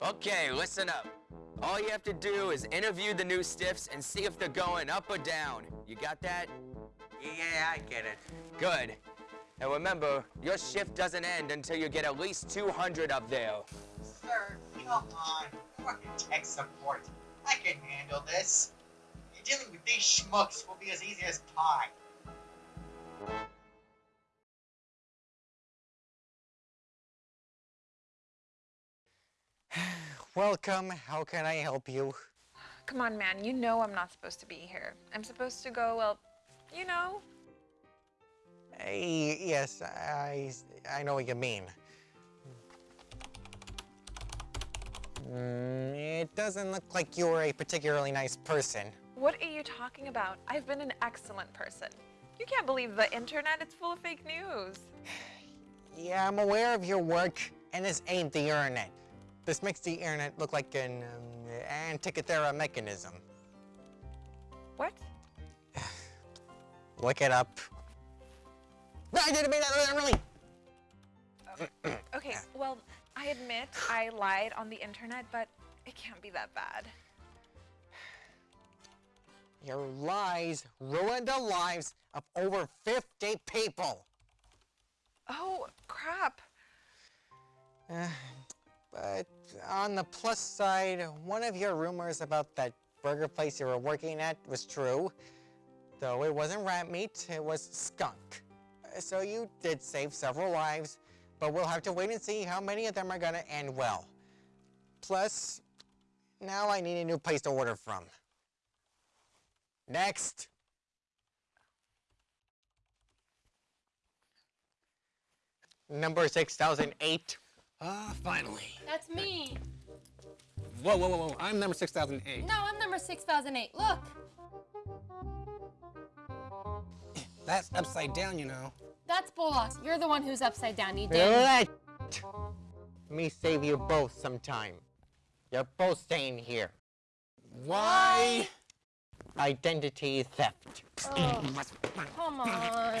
Okay, listen up. All you have to do is interview the new stiffs and see if they're going up or down. You got that? Yeah, I get it. Good. And remember, your shift doesn't end until you get at least 200 up there. Sir, come on. Work in tech support. I can handle this. Dealing with these schmucks will be as easy as pie. Welcome. How can I help you? Come on, man. You know I'm not supposed to be here. I'm supposed to go, well, you know. Hey, yes, I, I know what you mean. Mm, it doesn't look like you're a particularly nice person. What are you talking about? I've been an excellent person. You can't believe the internet. It's full of fake news. Yeah, I'm aware of your work, and this ain't the internet. This makes the internet look like an um, Antikythera mechanism. What? Look it up. No, I didn't mean that literally! Okay, well, I admit I lied on the internet, but it can't be that bad. Your lies ruined the lives of over 50 people. Oh, on the plus side, one of your rumors about that burger place you were working at was true. Though it wasn't rat meat, it was skunk. So you did save several lives, but we'll have to wait and see how many of them are gonna end well. Plus, now I need a new place to order from. Next. Number 6008. Ah, finally. That's me. Whoa, whoa, whoa, whoa. I'm number 6008. No, I'm number 6008. Look. That's upside down, you know. That's Bolas. You're the one who's upside down. You did. Let me save you both some time. You're both staying here. Why? Identity theft. Oh, come on.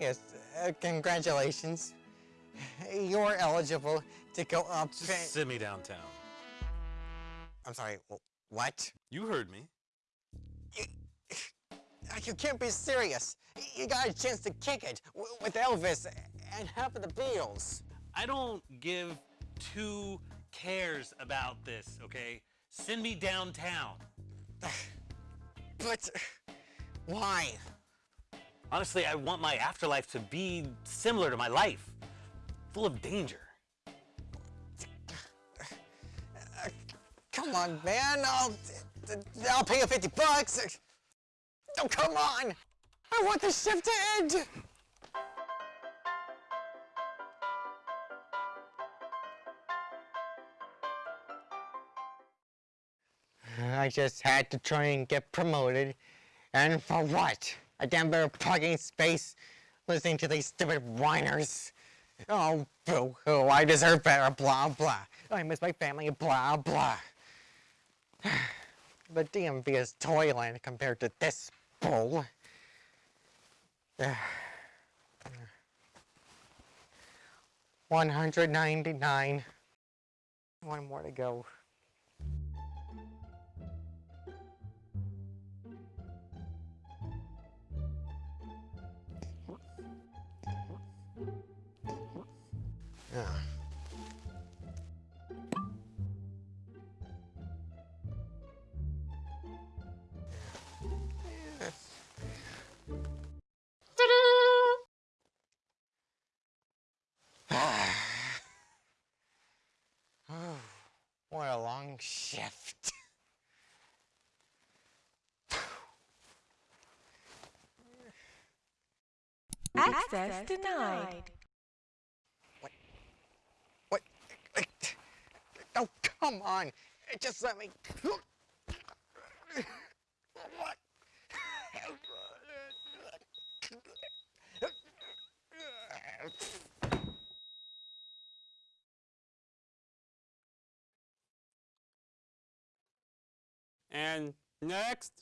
Yes, uh, congratulations. You're eligible to go up. Just send me downtown. I'm sorry, what? You heard me. You, you can't be serious. You got a chance to kick it with Elvis and half of the Beatles. I don't give two cares about this, okay? Send me downtown. But why? Honestly, I want my afterlife to be similar to my life, full of danger. Come on, man. I'll, I'll pay you 50 bucks. Oh, come on. I want the shift to end. I just had to try and get promoted. And for what? A damn better parking space listening to these stupid whiners. Oh, boo hoo, I deserve better, blah, blah. Oh, I miss my family, blah, blah. The DMV is toyland compared to this bull. One hundred ninety-nine. One more to go. Yeah. oh, what a long shift. Access denied. What? Oh, c- Come on, just let me. What? And next,